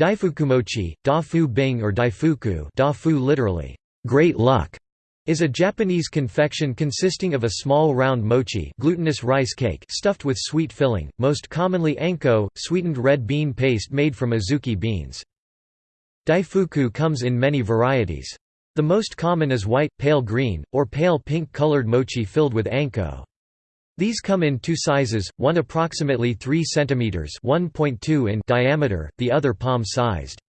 Daifukumochi, Dafu Bing or Daifuku Dafu literally, great luck, is a Japanese confection consisting of a small round mochi glutinous rice cake stuffed with sweet filling, most commonly anko, sweetened red bean paste made from azuki beans. Daifuku comes in many varieties. The most common is white, pale green, or pale pink colored mochi filled with anko. These come in two sizes, one approximately 3 cm (1.2 in) diameter, the other palm-sized.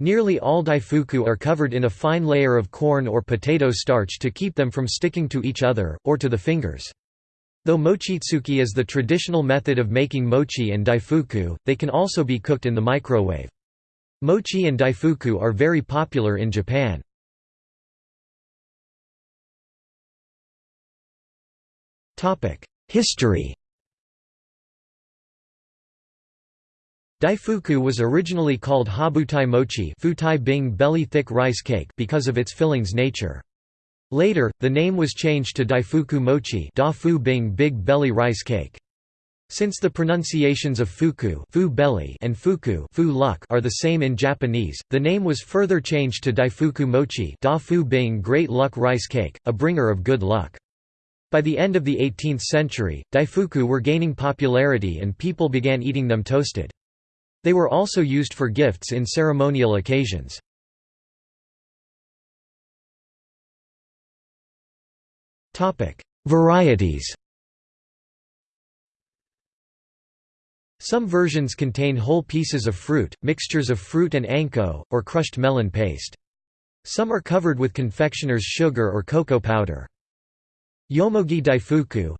Nearly all daifuku are covered in a fine layer of corn or potato starch to keep them from sticking to each other, or to the fingers. Though mochitsuki is the traditional method of making mochi and daifuku, they can also be cooked in the microwave. Mochi and daifuku are very popular in Japan. History Daifuku was originally called habutai mochi futai bing belly thick rice cake because of its filling's nature. Later, the name was changed to daifuku mochi dafu bing big belly rice cake. Since the pronunciations of fuku fu belly and fuku fu luck are the same in Japanese, the name was further changed to daifuku mochi dafu bing great luck rice cake, a bringer of good luck. By the end of the 18th century, daifuku were gaining popularity and people began eating them toasted. They were also used for gifts in ceremonial occasions. Varieties Some versions contain whole pieces of fruit, mixtures of fruit and anko, or crushed melon paste. Some are covered with confectioner's sugar or cocoa powder. Yomogi daifuku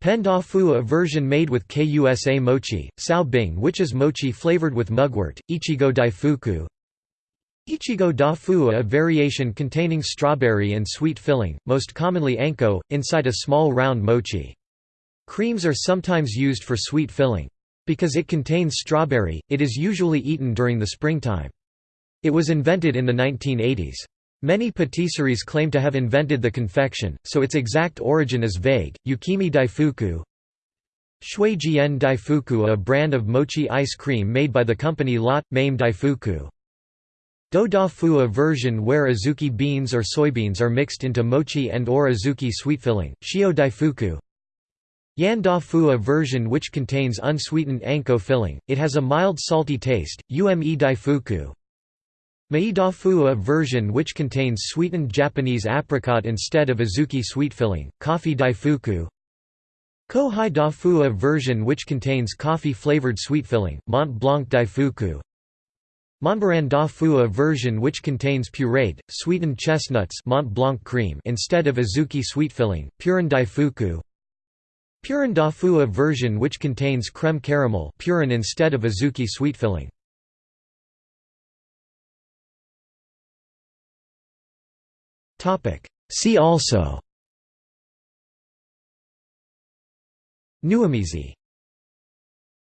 Pen dafu a version made with kusa mochi, sao bing which is mochi flavored with mugwort, ichigo daifuku Ichigo dafu a variation containing strawberry and sweet filling, most commonly anko, inside a small round mochi. Creams are sometimes used for sweet filling. Because it contains strawberry, it is usually eaten during the springtime. It was invented in the 1980s. Many patisseries claim to have invented the confection, so its exact origin is vague. Yukimi Daifuku Shuijian Daifuku a brand of mochi ice cream made by the company Lotte, Mame Daifuku. Do Dafu a version where azuki beans or soybeans are mixed into mochi and or azuki sweet filling, Shio Daifuku. Yan Dafu a version which contains unsweetened anko filling, it has a mild salty taste, Ume Daifuku. Maidafu a version which contains sweetened Japanese apricot instead of azuki sweet filling, coffee daifuku. Kohai version which contains coffee-flavored sweet filling, Mont Blanc daifuku. Montbaran dafu a version which contains pureed, sweetened chestnuts Mont Blanc cream instead of azuki sweet filling, Purin daifuku. Purin version which contains creme caramel Purin instead of azuki sweet filling See also. Nuimizi